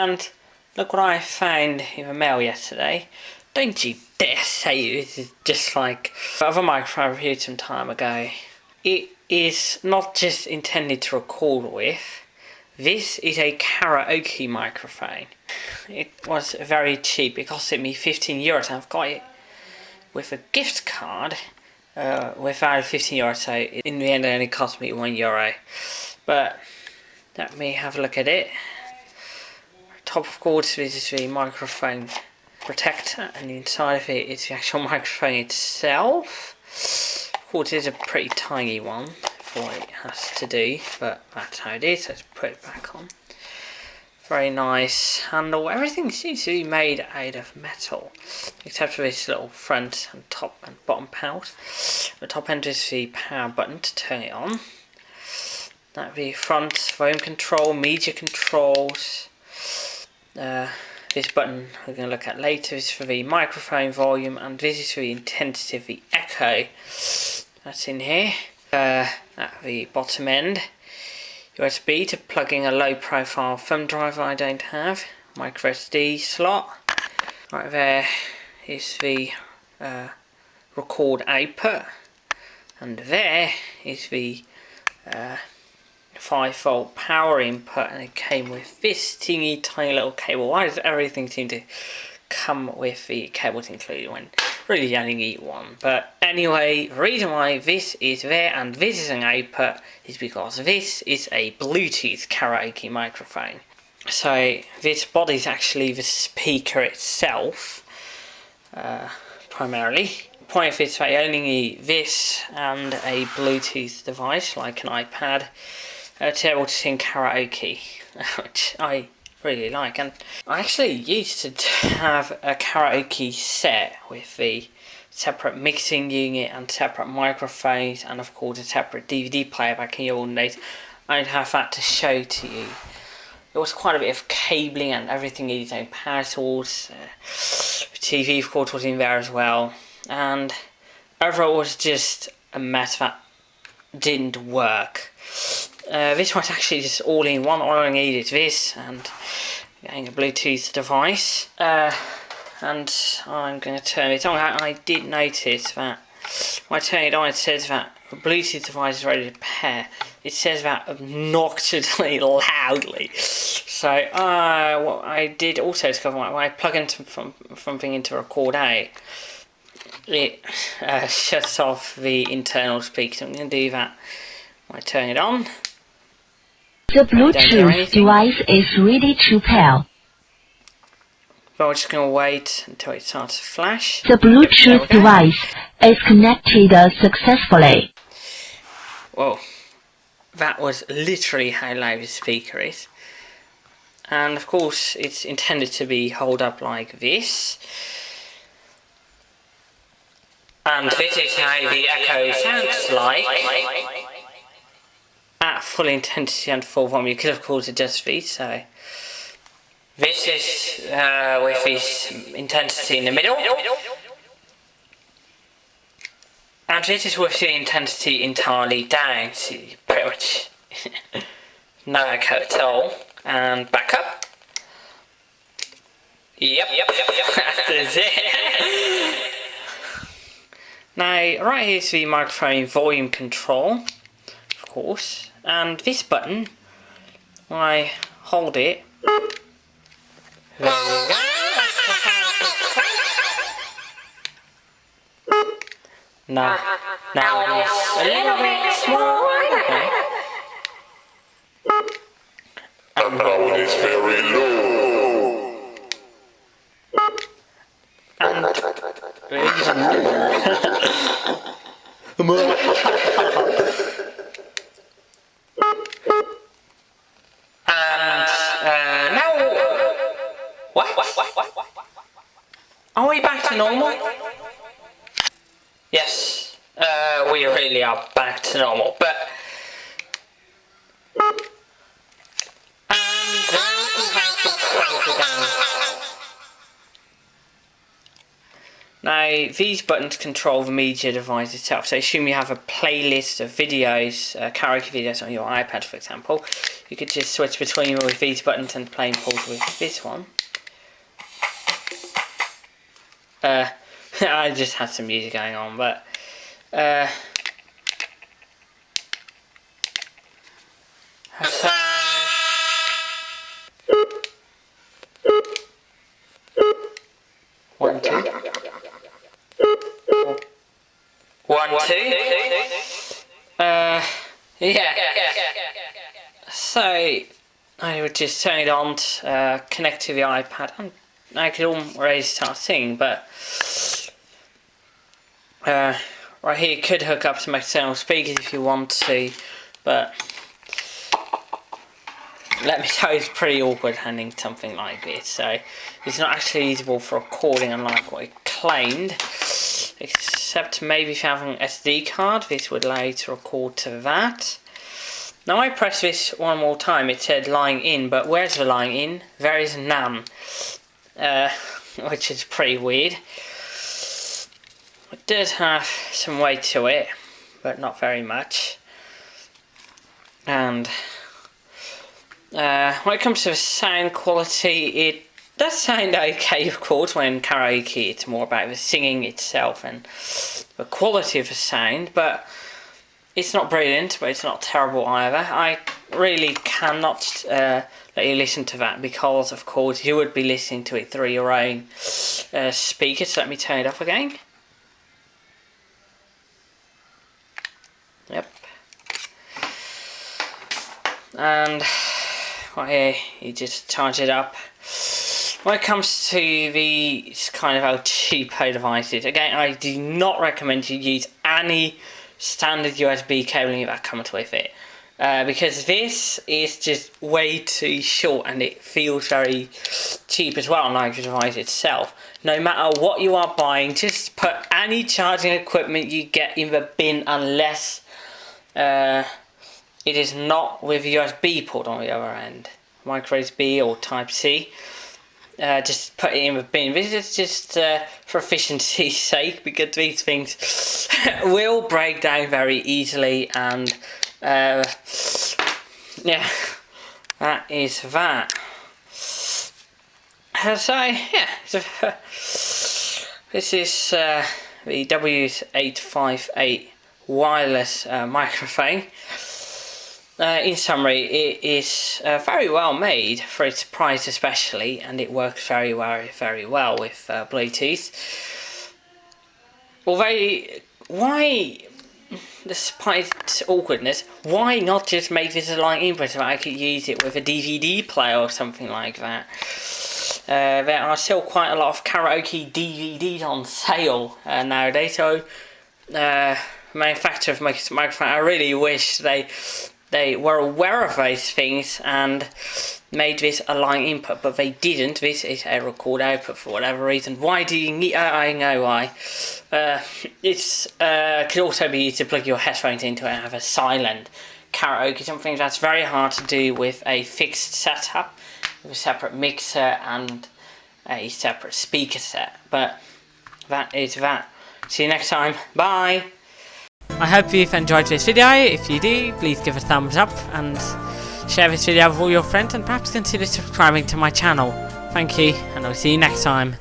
And look what I found in the mail yesterday. Don't you dare say this is just like other microphone I reviewed some time ago. It is not just intended to record with. This is a karaoke microphone. It was very cheap. It costed me 15 euros. I've got it with a gift card uh, with value 15 euros. So in the end, it only cost me one euro. But let me have a look at it. Top of course, this is the microphone protector, and inside of it is the actual microphone itself. Of course, it's a pretty tiny one for what it has to do, but that's how it is. Let's put it back on. Very nice handle. Everything seems to be made out of metal, except for this little front and top and bottom pouch. The top end is the power button to turn it on. That would be front volume control, media controls. Uh, this button we're going to look at later is for the microphone volume, and this is for the intensity of the echo. That's in here. Uh, at the bottom end. USB to plugging a low profile thumb drive I don't have. Micro SD slot. Right there is the uh, record output. And there is the uh, 5 volt power input and it came with this teeny tiny little cable. Why does everything seem to come with the cables included when really you only need one. But anyway, the reason why this is there and this is an output is because this is a Bluetooth karaoke microphone. So this body is actually the speaker itself, uh, primarily. Point of this, I only need this and a Bluetooth device like an iPad uh, able to sing karaoke, which I really like. And I actually used to have a karaoke set with the separate mixing unit and separate microphones and of course a separate DVD player back in the old days. I'd have that to show to you. There was quite a bit of cabling and everything needed its own power source. Uh, TV of course was in there as well. And overall it was just a mess that didn't work. Uh, this one's actually just all in one. All I need is this and getting a Bluetooth device. Uh, and I'm going to turn it on. I, did notice that when I turn it on, it says that the Bluetooth device is ready to pair. It says that obnoxiously loudly. So uh, what I did also discover when I plug into from something into record A, it uh, shuts off the internal speaker. So I'm going to do that when I turn it on. The Bluetooth device is ready to pair. But we're just going to wait until it starts to flash. The Bluetooth device is connected uh, successfully. Whoa, that was literally how loud the speaker is. And of course, it's intended to be held up like this. And this is how the echo sounds like at full intensity and full volume. Because of course it does feed so. This is uh, with this intensity in the middle. And this is with the intensity entirely down so pretty much no echo at all. And back up. Yep. Yep yep yep that's it. Now right here's the microphone volume control of course and this button, when I hold it, Now, now it's a little bit smaller. And now it is very low. And Are we back to normal? Yes, uh, we really are back to normal, but... Now, these buttons control the media device itself. So assume you have a playlist of videos, uh, karaoke videos on your iPad, for example. You could just switch between with these buttons and play and pause with this one. Uh, I just had some music going on, but uh, so, one, two. One, two. Uh, yeah. So, I would just turn it on, uh, connect to the iPad, and I could already start singing, but uh, right here you could hook up some external speakers if you want to, but let me tell you, it's pretty awkward handling something like this. So it's not actually usable for recording, unlike what it claimed. Except maybe if you have an SD card, this would allow you to record to that. Now I press this one more time, it said line in, but where's the line in? There is none. Uh, which is pretty weird. It does have some weight to it, but not very much. And uh, when it comes to the sound quality, it does sound okay, of course, when karaoke it's more about the singing itself and the quality of the sound, but it's not brilliant, but it's not terrible either. I really cannot uh, let you listen to that because, of course, you would be listening to it through your own uh, speakers. So let me turn it off again. Yep. And right here, you just charge it up. When it comes to these kind of cheapo devices, again, I do not recommend you use any standard USB cabling that comes with it. Uh, because this is just way too short and it feels very cheap as well, on the device itself. No matter what you are buying, just put any charging equipment you get in the bin unless uh, it is not with USB port on the other end. Micro USB or Type C. Uh, just put it in the bin. This is just uh, for efficiency's sake because these things will break down very easily and uh, yeah, that is that. Uh, so yeah, so, this is uh, the W858 wireless uh, microphone. Uh, in summary, it is very well made for its price especially, and it works very, very, very well with Bluetooth. Although, why, despite its awkwardness, why not just make this a line input so I could use it with a DVD player or something like that? Uh, there are still quite a lot of karaoke DVDs on sale uh, nowadays, so uh, manufacturer of microphone, I really wish they they were aware of those things and made this a line input, but they didn't. This is a record output for whatever reason. Why do you need? I know why. Uh, it's uh, could also be used to plug your headphones into and have a silent karaoke. Something that's very hard to do with a fixed setup, with a separate mixer and a separate speaker set. But that is that. See you next time. Bye. I hope you've enjoyed this video. If you do, please give a thumbs up and share this video with all your friends and perhaps consider subscribing to my channel. Thank you and I'll see you next time.